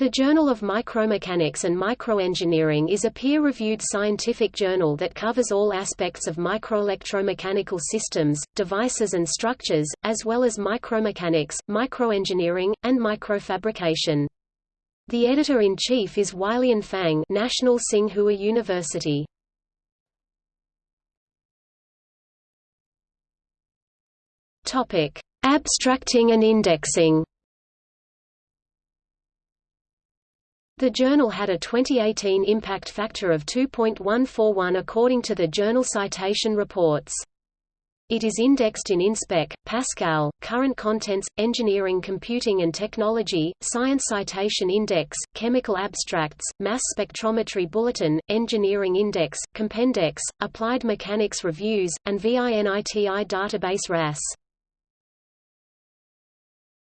The Journal of Micromechanics and Microengineering is a peer-reviewed scientific journal that covers all aspects of microelectromechanical systems, devices and structures, as well as micromechanics, microengineering, and microfabrication. The editor-in-chief is Weileun Fang National Tsinghua University. Abstracting and indexing The journal had a 2018 impact factor of 2.141 according to the Journal Citation Reports. It is indexed in InSpec, Pascal, Current Contents, Engineering Computing and Technology, Science Citation Index, Chemical Abstracts, Mass Spectrometry Bulletin, Engineering Index, Compendex, Applied Mechanics Reviews, and VINITI database RAS.